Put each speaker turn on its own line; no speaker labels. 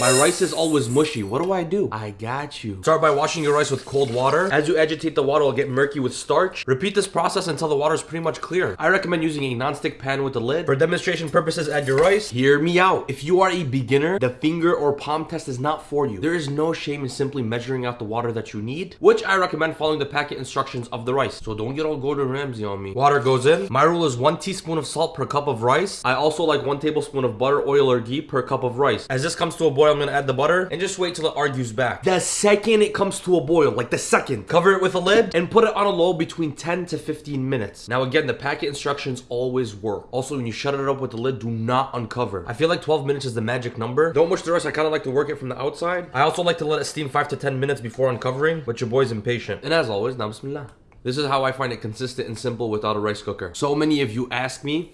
My rice is always mushy. What do I do? I got you. Start by washing your rice with cold water. As you agitate the water, it'll get murky with starch. Repeat this process until the water is pretty much clear. I recommend using a non-stick pan with a lid. For demonstration purposes, add your rice. Hear me out. If you are a beginner, the finger or palm test is not for you. There is no shame in simply measuring out the water that you need, which I recommend following the packet instructions of the rice. So don't get all Gordon Ramsay on me. Water goes in. My rule is one teaspoon of salt per cup of rice. I also like one tablespoon of butter, oil, or ghee per cup of rice. As this comes to a boil, I'm gonna add the butter and just wait till it argues back. The second it comes to a boil, like the second, cover it with a lid and put it on a low between 10 to 15 minutes. Now again, the packet instructions always work. Also, when you shut it up with the lid, do not uncover. I feel like 12 minutes is the magic number. Don't mush the rice. I kind of like to work it from the outside. I also like to let it steam 5 to 10 minutes before uncovering, but your boy's impatient. And as always, now bismillah. This is how I find it consistent and simple without a rice cooker. So many of you ask me,